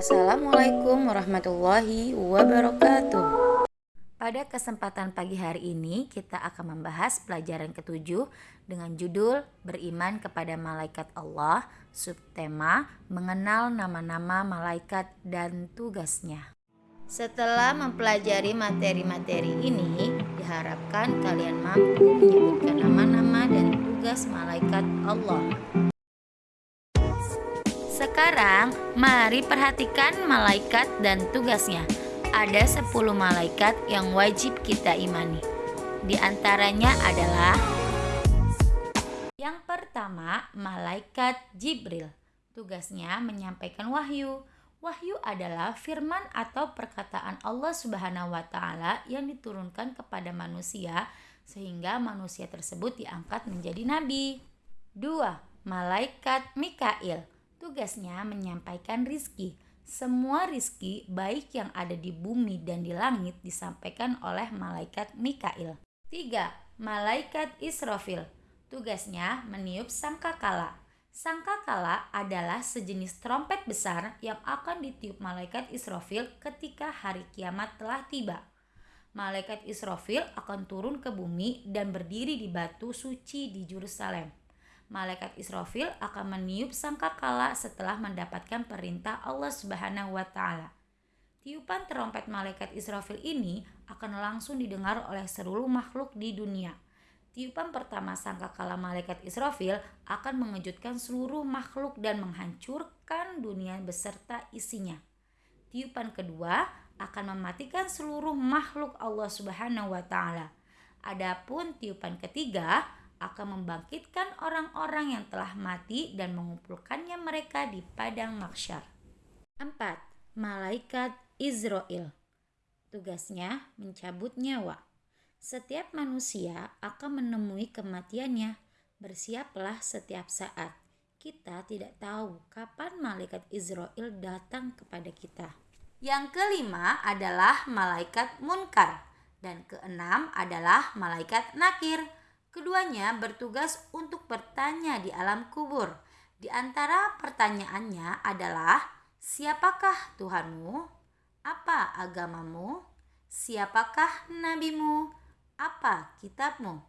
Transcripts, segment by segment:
Assalamualaikum warahmatullahi wabarakatuh. Pada kesempatan pagi hari ini kita akan membahas pelajaran ketujuh dengan judul Beriman kepada Malaikat Allah, subtema Mengenal nama-nama malaikat dan tugasnya. Setelah mempelajari materi-materi ini, diharapkan kalian mampu menyebutkan nama-nama dan tugas malaikat Allah. Sekarang, mari perhatikan malaikat dan tugasnya. Ada 10 malaikat yang wajib kita imani. Di antaranya adalah Yang pertama, malaikat Jibril. Tugasnya menyampaikan wahyu. Wahyu adalah firman atau perkataan Allah Subhanahu wa taala yang diturunkan kepada manusia sehingga manusia tersebut diangkat menjadi nabi. Dua, malaikat Mikail Tugasnya menyampaikan rizki. Semua rizki baik yang ada di bumi dan di langit disampaikan oleh malaikat Mikail. 3. Malaikat Israfil Tugasnya meniup sangkakala. Sangkakala adalah sejenis trompet besar yang akan ditiup malaikat Israfil ketika hari kiamat telah tiba. Malaikat Israfil akan turun ke bumi dan berdiri di batu suci di Yerusalem malaikat Israfil akan meniup sangkakala setelah mendapatkan perintah Allah Subhanahu wa taala. Tiupan terompet malaikat Israfil ini akan langsung didengar oleh seluruh makhluk di dunia. Tiupan pertama sangkakala malaikat Israfil akan mengejutkan seluruh makhluk dan menghancurkan dunia beserta isinya. Tiupan kedua akan mematikan seluruh makhluk Allah Subhanahu wa taala. Adapun tiupan ketiga akan membangkitkan orang-orang yang telah mati dan mengumpulkannya mereka di padang mahsyar. 4. Malaikat Israel Tugasnya mencabut nyawa. Setiap manusia akan menemui kematiannya. Bersiaplah setiap saat. Kita tidak tahu kapan malaikat Israel datang kepada kita. Yang kelima adalah malaikat munkar dan keenam adalah malaikat nakir. Keduanya bertugas untuk bertanya di alam kubur. Di antara pertanyaannya adalah, "Siapakah Tuhanmu? Apa agamamu? Siapakah nabimu? Apa kitabmu?"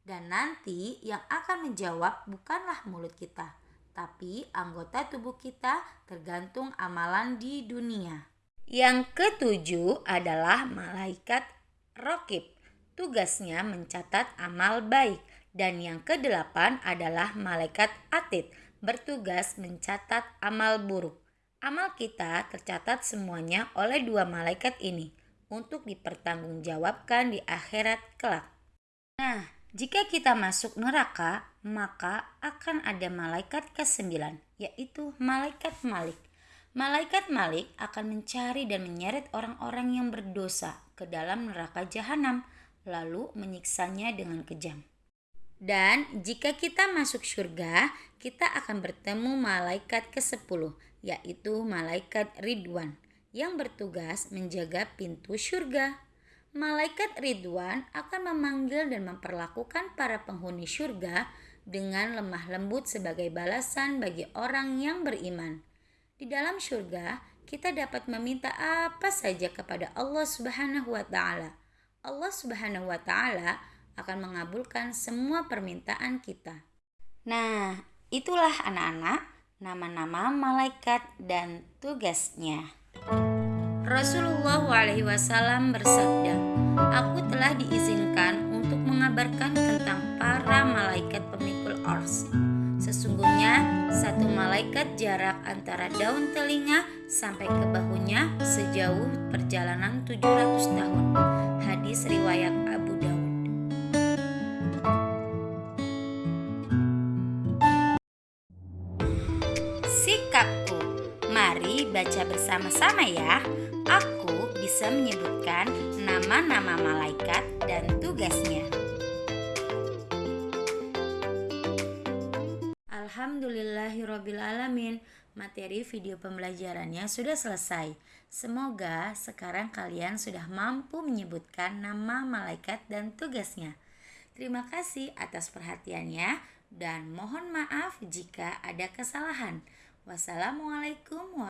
Dan nanti yang akan menjawab bukanlah mulut kita, tapi anggota tubuh kita tergantung amalan di dunia. Yang ketujuh adalah malaikat rokib Tugasnya mencatat amal baik. Dan yang kedelapan adalah malaikat atid, bertugas mencatat amal buruk. Amal kita tercatat semuanya oleh dua malaikat ini untuk dipertanggungjawabkan di akhirat kelak. Nah, jika kita masuk neraka, maka akan ada malaikat ke-9, yaitu malaikat Malik. Malaikat Malik akan mencari dan menyeret orang-orang yang berdosa ke dalam neraka jahanam lalu menyiksanya dengan kejam. Dan jika kita masuk surga, kita akan bertemu malaikat ke-10, yaitu malaikat Ridwan, yang bertugas menjaga pintu surga. Malaikat Ridwan akan memanggil dan memperlakukan para penghuni surga dengan lemah lembut sebagai balasan bagi orang yang beriman. Di dalam surga, kita dapat meminta apa saja kepada Allah Subhanahu wa Ta'ala Allah Subhanahu wa taala akan mengabulkan semua permintaan kita. Nah, itulah anak-anak nama-nama malaikat dan tugasnya. Rasulullah SAW bersabda, "Aku telah diizinkan untuk mengabarkan tentang para malaikat pemikul ors. Sesungguhnya satu malaikat jarak antara daun telinga sampai ke bahunya sejauh perjalanan 700 tahun." hadis riwayat Abu Dawud. Sikapku, mari baca bersama-sama ya. Aku bisa menyebutkan nama-nama malaikat dan tugasnya. Alhamdulillahirrohmanirrohim Materi video pembelajarannya sudah selesai. Semoga sekarang kalian sudah mampu menyebutkan nama malaikat dan tugasnya. Terima kasih atas perhatiannya. dan mohon maaf jika ada kesalahan. Wassalamualaikum